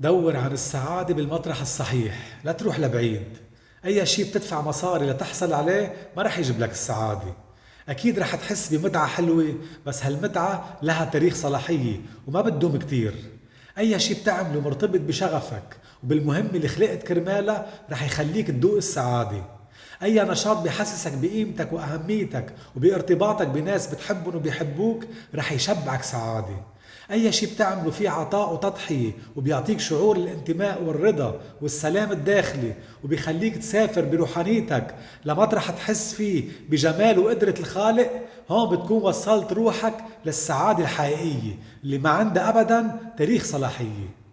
دور عن السعادة بالمطرح الصحيح لا تروح لبعيد. أي شيء بتدفع مصاري لتحصل عليه ما رح يجيب لك السعادة. أكيد رح تحس بمتعة حلوة بس هالمتعة لها تاريخ صلاحية وما بتدوم كتير. أي شيء بتعمله مرتبط بشغفك وبالمهمة اللي خلقت كرمالها رح يخليك تدوق السعادة. أي نشاط بحسسك بقيمتك وأهميتك وبارتباطك بناس بتحبهم وبيحبوك رح يشبعك سعادة. أي شيء بتعمله فيه عطاء وتضحية وبيعطيك شعور الانتماء والرضا والسلام الداخلي وبيخليك تسافر بروحانيتك لمطرح تحس فيه بجمال وقدرة الخالق هون بتكون وصلت روحك للسعادة الحقيقية اللي ما عندها أبدا تاريخ صلاحية.